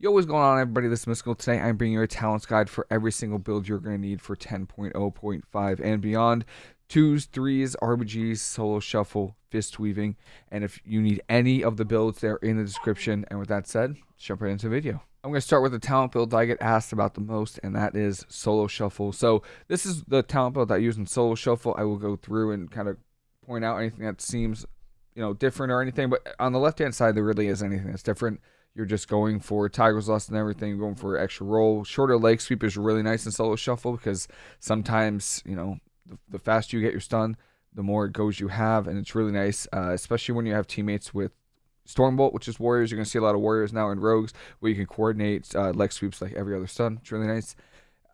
Yo, what's going on, everybody? This is Mystical. Today, I'm bringing you a talents guide for every single build you're going to need for 10.0.5 and beyond. Twos, threes, RBGs, solo shuffle, fist weaving, and if you need any of the builds, they're in the description. And with that said, let's jump right into the video. I'm going to start with the talent build I get asked about the most, and that is solo shuffle. So this is the talent build that I use in solo shuffle. I will go through and kind of point out anything that seems, you know, different or anything. But on the left hand side, there really is anything that's different. You're just going for Tiger's Lust and everything, going for extra roll. Shorter leg sweep is really nice in solo shuffle because sometimes, you know, the, the faster you get your stun, the more it goes you have. And it's really nice, uh, especially when you have teammates with Stormbolt, which is warriors. You're going to see a lot of warriors now in rogues where you can coordinate uh, leg sweeps like every other stun. It's really nice.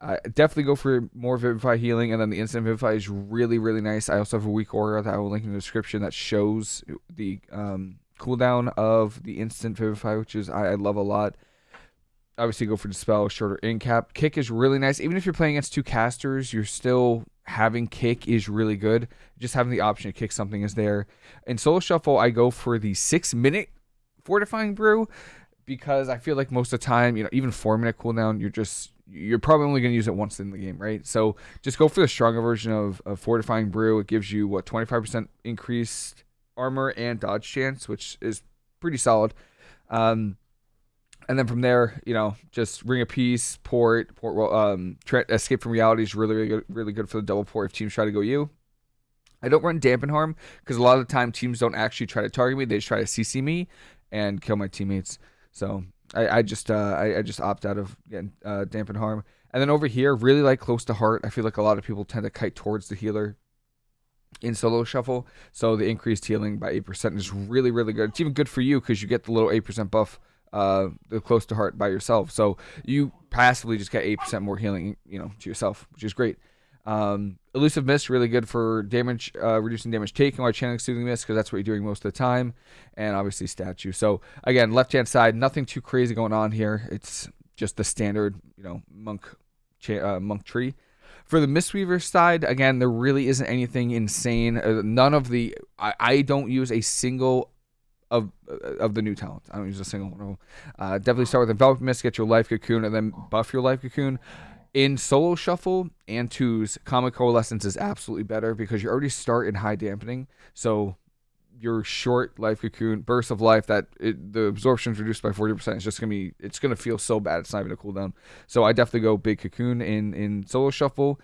Uh, definitely go for more Vivify healing, and then the instant Vivify is really, really nice. I also have a weak aura that I will link in the description that shows the um, cooldown of the instant vivify, which is I, I love a lot. Obviously, go for dispel, shorter in cap. Kick is really nice. Even if you're playing against two casters, you're still having kick is really good. Just having the option to kick something is there. In solo shuffle, I go for the six minute fortifying brew because I feel like most of the time, you know, even four minute cooldown, you're just you're probably only going to use it once in the game, right? So just go for the stronger version of, of fortifying brew. It gives you what 25% increased armor and dodge chance, which is pretty solid. Um, and then from there, you know, just ring of peace, port, port, um, escape from reality is really, really good, really good for the double port if teams try to go you. I don't run dampen harm because a lot of the time teams don't actually try to target me; they just try to CC me and kill my teammates. So I, I just, uh, I, I, just opt out of getting uh, dampen harm. And then over here, really like close to heart. I feel like a lot of people tend to kite towards the healer in solo shuffle. So the increased healing by 8% is really, really good. It's even good for you because you get the little 8% buff uh, the close to heart by yourself. So you passively just get 8% more healing, you know, to yourself, which is great. Um, elusive mist really good for damage, uh, reducing damage taken while channeling soothing mist because that's what you're doing most of the time, and obviously statue. So again, left hand side, nothing too crazy going on here. It's just the standard, you know, monk, uh, monk tree. For the Mistweaver side, again, there really isn't anything insane. Uh, none of the I, I don't use a single of of the new talent. I don't use a single one. Uh, definitely start with Envelop Mist, get your Life Cocoon, and then buff your Life Cocoon. In solo shuffle and twos, Calming Coalescence is absolutely better because you already start in high dampening. So your short life cocoon burst of life that it, the absorption is reduced by 40% it's just gonna be it's gonna feel so bad it's not even a cooldown so i definitely go big cocoon in in solo shuffle.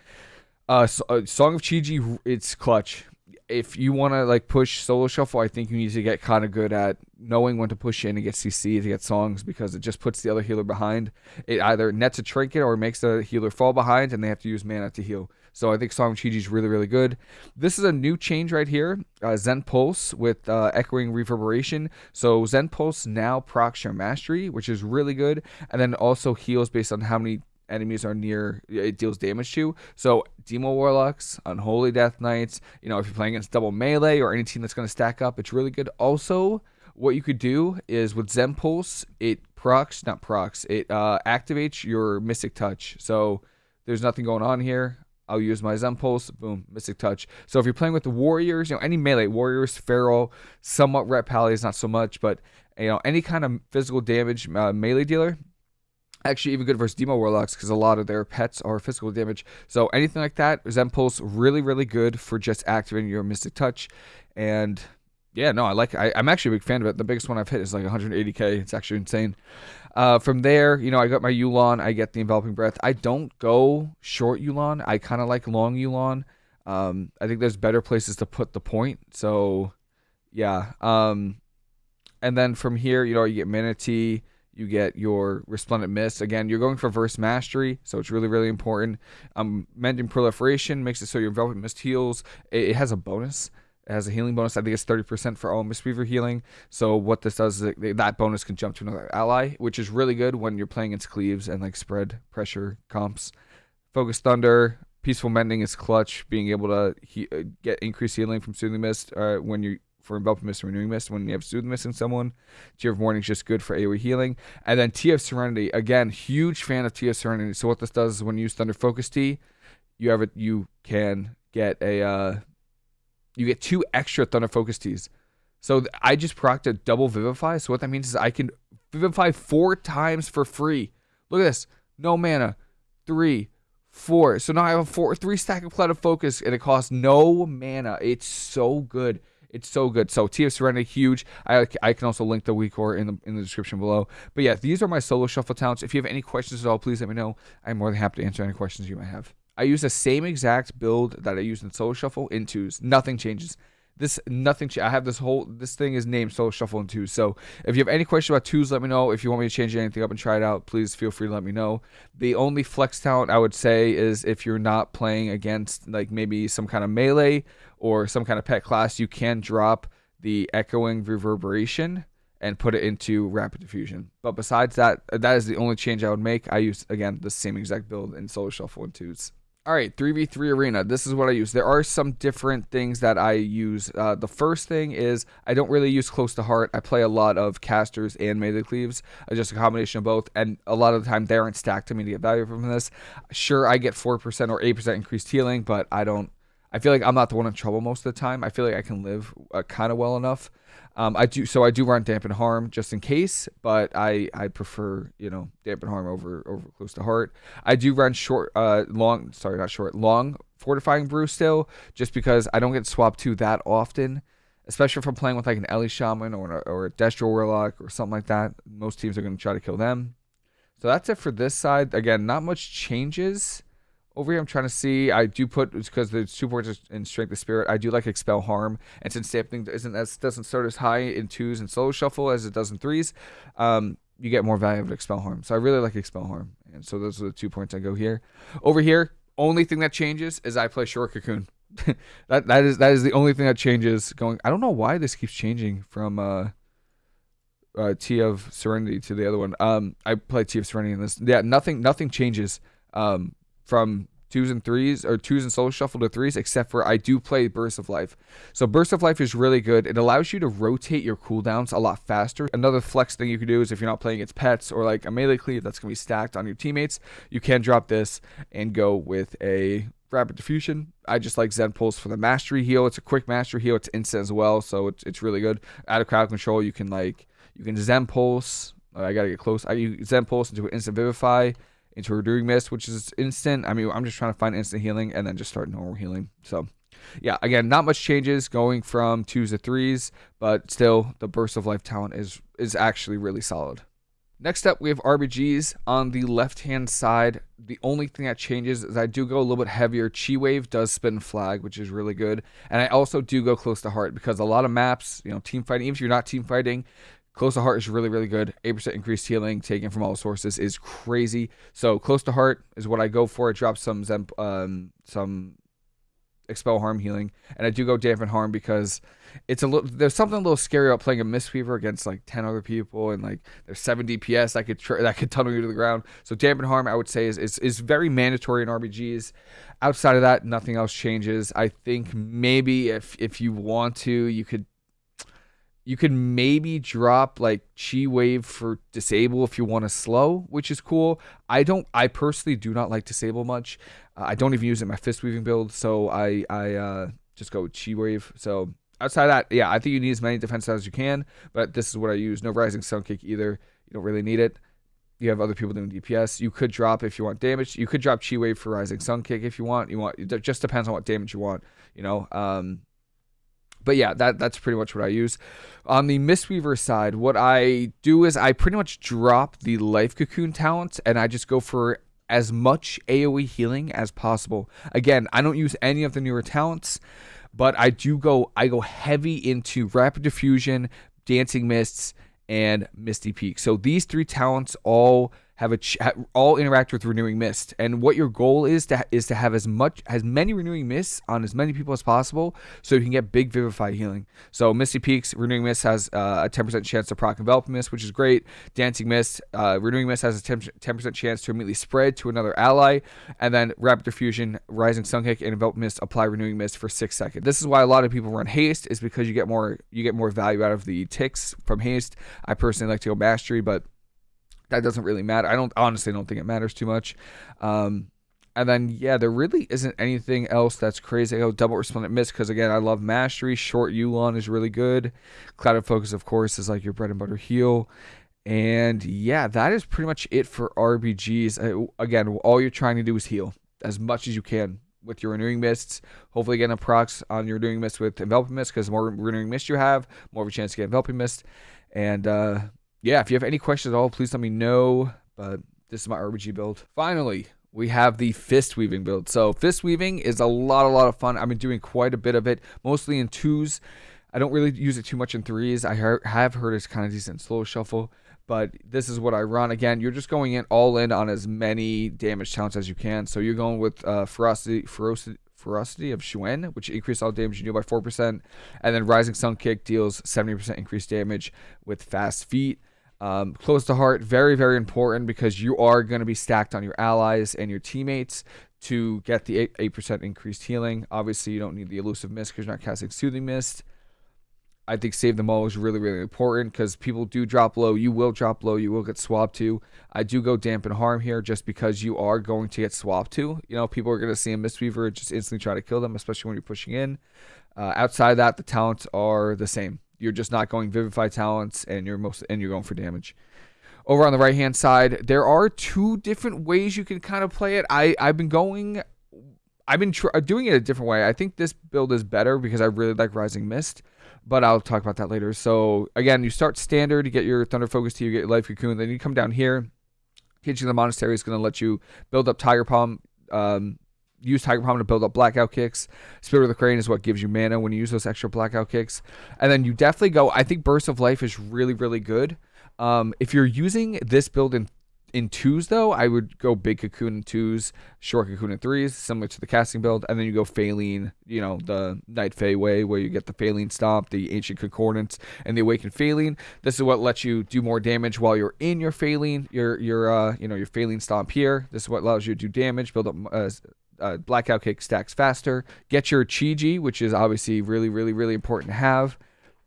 Uh, so, uh song of chi-ji it's clutch if you want to like push solo shuffle i think you need to get kind of good at knowing when to push in and get cc to get songs because it just puts the other healer behind it either nets a trinket or makes the healer fall behind and they have to use mana to heal so I think Song Chi is really, really good. This is a new change right here. Uh, Zen Pulse with uh, Echoing Reverberation. So Zen Pulse now procs your Mastery, which is really good. And then also heals based on how many enemies are near it deals damage to. So Demo Warlocks, Unholy Death Knights, you know, if you're playing against double melee or any team that's going to stack up, it's really good. Also, what you could do is with Zen Pulse, it procs, not procs, it uh, activates your Mystic Touch. So there's nothing going on here. I'll use my Zen Pulse, boom, Mystic Touch. So if you're playing with the Warriors, you know, any melee, Warriors, Feral, somewhat Ret Pallies, not so much, but, you know, any kind of physical damage uh, melee dealer, actually even good versus Demo Warlocks because a lot of their pets are physical damage. So anything like that, Zen Pulse, really, really good for just activating your Mystic Touch. And yeah, no, I like. I, am actually a big fan of it. The biggest one I've hit is like 180k. It's actually insane. Uh, from there, you know, I got my Yu'lon. I get the enveloping breath. I don't go short Yu'lon. I kind of like long Yu'lon. Um, I think there's better places to put the point. So, yeah. Um, and then from here, you know, you get Mana Tea. You get your Resplendent Mist. Again, you're going for Verse Mastery, so it's really, really important. Um, Mending Proliferation makes it so your Envelop Mist heals. It, it has a bonus. It has a healing bonus. I think it's 30% for all Mistweaver healing. So what this does is that bonus can jump to another ally, which is really good when you're playing against cleaves and like spread pressure comps. Focus Thunder, Peaceful Mending is clutch. Being able to he- uh, get increased healing from Soothing Mist uh, when you for Enveloping Mist and Renewing Mist when you have Soothing Mist in someone. Tear of Morning is just good for AoE healing. And then of Serenity, again, huge fan of of Serenity. So what this does is when you use Thunder Focus Tea, you have it. You can get a uh, you get two extra Thunder Focus Teas. So I just procced a double Vivify. So what that means is I can Vivify four times for free. Look at this. No mana. Three, four. So now I have a four, three stack of Clouded Focus, and it costs no mana. It's so good. It's so good. So Tea of Serenity, huge. I, I can also link the WeakAura in the in the description below. But yeah, these are my solo shuffle talents. If you have any questions at all, please let me know. I'm more than happy to answer any questions you might have. I use the same exact build that I used in solo shuffle in twos. Nothing changes. This nothing. I have this whole this thing is named Solo Shuffle in twos. So if you have any question about twos, let me know. If you want me to change anything up and try it out, please feel free to let me know. The only flex talent I would say is if you're not playing against like maybe some kind of melee or some kind of pet class, you can drop the echoing reverberation and put it into rapid diffusion. But besides that, that is the only change I would make. I use again the same exact build in Solo Shuffle in twos. All right, 3v3 arena. This is what I use. There are some different things that I use. Uh, the first thing is I don't really use close to heart. I play a lot of casters and melee cleaves, uh, just a combination of both. And a lot of the time they aren't stacked to me to get value from this. Sure, I get 4% or 8% increased healing, but I don't. I feel like I'm not the one in trouble most of the time. I feel like I can live uh, kind of well enough. Um, I do so I do run dampen harm just in case, but I I prefer you know dampen harm over over close to heart. I do run short uh long sorry not short long fortifying brew still just because I don't get swapped to that often, especially if I'm playing with like an Ele shaman or or a Destro warlock or something like that. Most teams are going to try to kill them. So that's it for this side. Again, not much changes. Over here, I'm trying to see. I do put because the two points in Strength of Spirit. I do like Expel Harm, and since Sampling isn't as doesn't start as high in twos and Solo Shuffle as it does in threes, um, you get more value of Expel Harm. So I really like Expel Harm, and so those are the two points I go here. Over here, only thing that changes is I play Short Cocoon. that that is that is the only thing that changes. Going, I don't know why this keeps changing from uh, uh, Tea of Serenity to the other one. Um, I play Tea of Serenity in this. Yeah, nothing nothing changes. Um, from twos and threes or twos and solo shuffle to threes, except for I do play Burst of Life. So Burst of Life is really good. It allows you to rotate your cooldowns a lot faster. Another flex thing you can do is if you're not playing against pets or like a melee cleave that's gonna be stacked on your teammates, you can drop this and go with a rapid diffusion. I just like Zen Pulse for the mastery heal. It's a quick mastery heal. It's instant as well, so it's it's really good. Out of crowd control, you can like you can Zen Pulse. I gotta get close. I use Zen Pulse into an instant vivify into Renewing Mist, which is instant. I mean, I'm just trying to find instant healing and then just start normal healing. So, yeah, again, not much changes going from twos to threes, but still, the Burst of Life talent is is actually really solid. Next up, we have RBGs on the left-hand side. The only thing that changes is I do go a little bit heavier. Chi Wave does spin flag, which is really good. And I also do go close to heart because a lot of maps, you know, team fighting, even if you're not team fighting, Close to heart is really, really good. 8% increased healing taken from all sources is crazy. So close to heart is what I go for. It drops some um, some expel harm healing, and I do go dampen harm because it's a little. There's something a little scary about playing a Mistweaver against like 10 other people, and like there's 7 DPS that could that could tunnel you to the ground. So dampen harm, I would say, is, is is very mandatory in RBGs. Outside of that, nothing else changes. I think maybe if if you want to, you could you could maybe drop like chi wave for disable if you want to slow which is cool i don't i personally do not like disable much uh, i don't even use it in my fist weaving build so i i uh, just go chi wave so outside that yeah i think you need as many defense as you can but this is what i use no rising sun kick either you don't really need it you have other people doing DPS. You could drop if you want damage. You could drop Chi Wave for Rising Sun Kick if you want. You want it just depends on what damage you want. You know, um, but yeah, that that's pretty much what I use. On the Mistweaver side, what I do is I pretty much drop the Life Cocoon talent and I just go for as much AoE healing as possible. Again, I don't use any of the newer talents, but I do go I go heavy into Rapid Diffusion, Dancing Mists, and Misty Peak. So these three talents all have a ch- all interact with renewing mist. And what your goal is to is to have as much as many renewing mists on as many people as possible so you can get big vivify healing. So misty peaks renewing mist has uh, a 10% chance to proc envelop mist which is great. Dancing mist uh, renewing mist has a 10, percent chance to immediately spread to another ally. And then rapid diffusion rising sun kick and envelop mist apply renewing mist for six seconds. This is why a lot of people run haste is because you get more you get more value out of the ticks from haste. I personally like to go mastery but that doesn't really matter. I don't honestly don't think it matters too much. Um, and then yeah, there really isn't anything else that's crazy. Go double resplendent mist because again, I love mastery. Short Yu'lon is really good. Clouded focus, of course, is like your bread and butter heal. And yeah, that is pretty much it for RBGs. Again, all you're trying to do is heal as much as you can with your renewing mists. Hopefully, get a procs on your renewing mist with enveloping mist because the more renewing mist you have, more of a chance to get enveloping mist. And uh, yeah, if you have any questions at all, please let me know. But this is my RBG build. Finally, we have the fist weaving build. So fist weaving is a lot, a lot of fun. I've been doing quite a bit of it, mostly in twos. I don't really use it too much in threes. I have heard it's kind of decent solo shuffle, but this is what I run. Again, you're just going in all in on as many damage talents as you can. So you're going with uh, ferocity, ferocity, ferocity of Xuen, which increases all damage you do by 4%, and then Rising Sun Kick deals 70% increased damage with fast feet. Um, close to heart, very, very important because you are going to be stacked on your allies and your teammates to get the 8, 8% increased healing. Obviously, you don't need the elusive mist because you're not casting soothing mist. I think save them all is really, really important because people do drop low. You will drop low. You will get swapped to. I do go dampen harm here just because you are going to get swapped to. You know, people are going to see a Mistweaver just instantly try to kill them, especially when you're pushing in. Uh, outside that, the talents are the same. You're just not going Vivify talents, and you're most and you're going for damage. Over on the right hand side, there are two different ways you can kind of play it. I I've been going, I've been tr- doing it a different way. I think this build is better because I really like Rising Mist, but I'll talk about that later. So again, you start standard, you get your Thunder Focus to you get your Life Cocoon, then you come down here. Teaching the Monastery is going to let you build up Tiger Palm, um, use Tiger Palm to build up blackout kicks. Spirit of the Crane is what gives you mana when you use those extra blackout kicks. And then you definitely go, I think Burst of Life is really, really good. Um, if you're using this build in in twos though, I would go big cocoon in twos, short cocoon in threes, similar to the casting build, and then you go Faeline, you know, the Night Fae way where you get the Faeline Stomp, the Ancient Concordance, and the Awakened Faeline. This is what lets you do more damage while you're in your Faeline, your your uh you know your Faeline Stomp here. This is what allows you to do damage, build up uh, uh, blackout kick stacks faster. Get your Chi-Ji, which is obviously really, really, really important to have.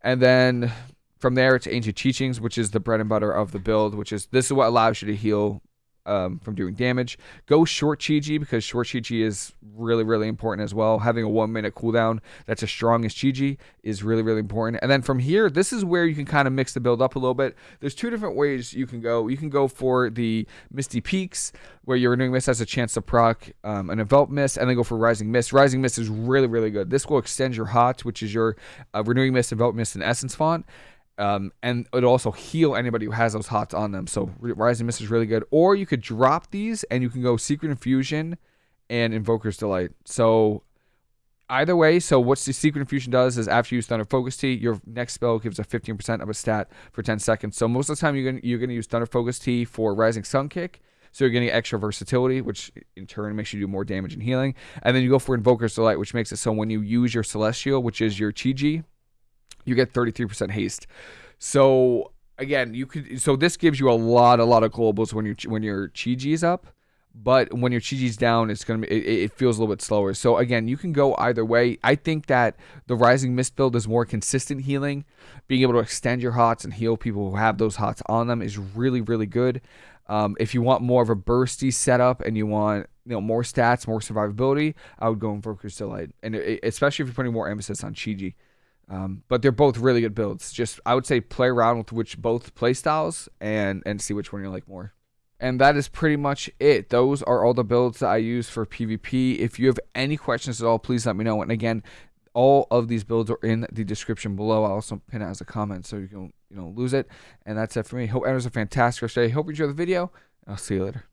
And then from there, it's Ancient Teachings, which is the bread and butter of the build, which is this is what allows you to heal um, from doing damage. Go short Chi-Ji because short Chi-Ji is really, really important as well. Having a one minute cooldown that's as strong as Chi-Ji is really, really important. And then from here, this is where you can kind of mix the build up a little bit. There's two different ways you can go. You can go for the Misty Peaks, where your Renewing Mist has a chance to proc um, an Envelop Mist, and then go for Rising Mist. Rising Mist is really, really good. This will extend your Hot, which is your uh, Renewing Mist, Envelop Mist, and Essence Font um, and it'll also heal anybody who has those hots on them. So Rising Mist is really good. Or you could drop these and you can go Secret Infusion and Invoker's Delight. So either way, so what the Secret Infusion does is after you use Thunder Focus Tea, your next spell gives a 15% of a stat for 10 seconds. So most of the time you're gonna you're gonna use Thunder Focus Tea for Rising Sun Kick. So you're getting extra versatility, which in turn makes you do more damage and healing. And then you go for Invoker's Delight, which makes it so when you use your Celestial, which is your Chi-Ji, you get 33% haste. So again, you could so this gives you a lot, a lot of globals when you when your Chi-Ji is up. But when your Chi-Ji's down, it's gonna be it, it, feels a little bit slower. So again, you can go either way. I think that the Rising Mist build is more consistent healing. Being able to extend your hots and heal people who have those hots on them is really, really good. Um, if you want more of a bursty setup and you want you know more stats, more survivability, I would go in for Delight, and it, especially if you're putting more emphasis on Chi-Ji. Um, but they're both really good builds. Just I would say play around with which both play styles and and see which one you like more. And that is pretty much it. Those are all the builds that I use for PvP. If you have any questions at all, please let me know. And again, all of these builds are in the description below. I'll also pin it as a comment so you can you know lose it. And that's it for me. Hope everyone's a fantastic rest of your day. Hope you enjoy the video. I'll see you later.